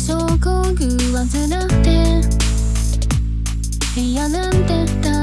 そこ具合なくて。部屋なんて大